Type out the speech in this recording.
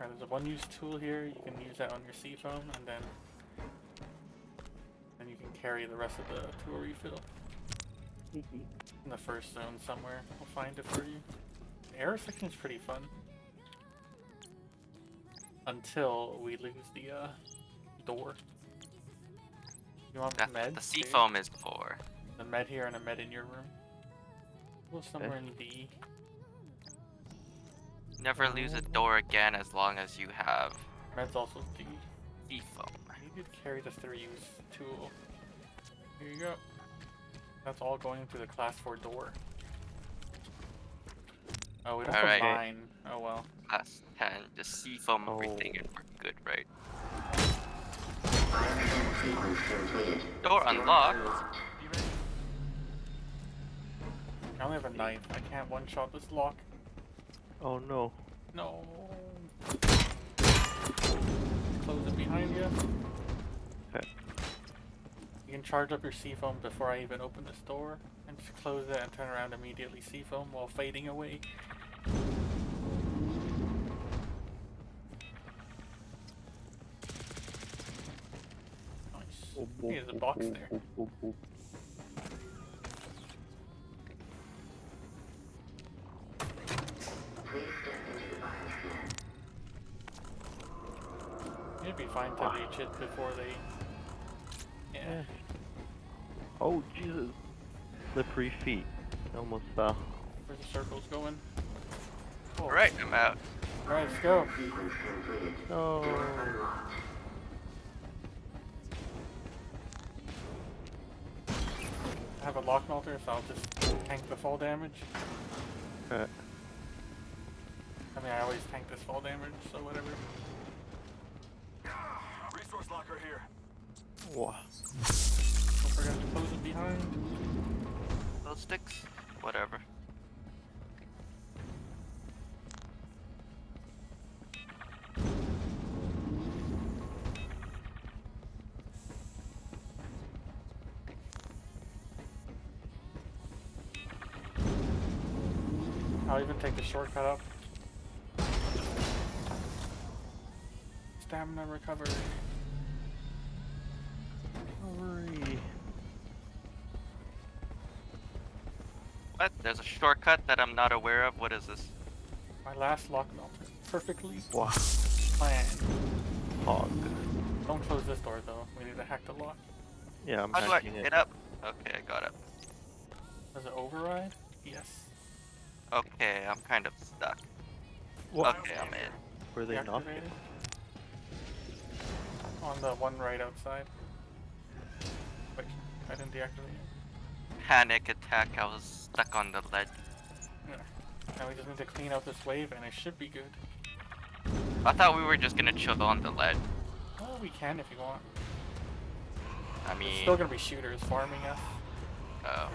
Alright, there's a one-use tool here. You can use that on your C-foam, and then then you can carry the rest of the tool refill in the first zone somewhere. We'll find it for you. The air section is pretty fun until we lose the uh, door. You want That's med? the C-foam is for. The med here and a med in your room. Well, somewhere in D. Never lose a door again as long as you have Med's also D. sea foam. I need to carry the three-use tool. Here you go. That's all going through the class 4 door. Oh, we don't have Alright. a mine. Oh well. Class 10, just C-foam oh. everything Oh. and we're good, right? Door unlocked. I only have a knife. I can't one-shot this lock. Oh no. No. Close it behind you. Okay. You can charge up your C-foam before I even open this door, and just close it and turn around immediately C-foam while fading away. Nice. There's a box there. Fine to reach it before they. Yeah. Oh Jesus. Slippery feet. Almost fell. Where the circles going? Oh. Alright, I'm out. Alright, let's go. No. I have a lock melter, so I'll just tank the fall damage. Okay. I mean, I always tank this fall damage, so whatever. Resource locker here. Wow. Don't forget to close it behind. Those sticks? Whatever. I'll even take the shortcut up. Stamina recovery. What? There's a shortcut that I'm not aware of. What is this? My last lock melter. Perfectly Wow. planned. Hog. Don't close this door though. We need to hack the lock. Yeah, I'm How do I hacking it. get up? Okay, I got up. Does it override? Yes. Okay, I'm kind of stuck. What? Okay, I'm in. Were they not? On the one right outside. Wait, I didn't deactivate it. Panic attack, I was stuck on the ledge. Now we just need to clean out this wave and it should be good. I thought we were just gonna chill on the ledge. Well, we can if you want. I It's mean, still gonna be shooters farming us. oh.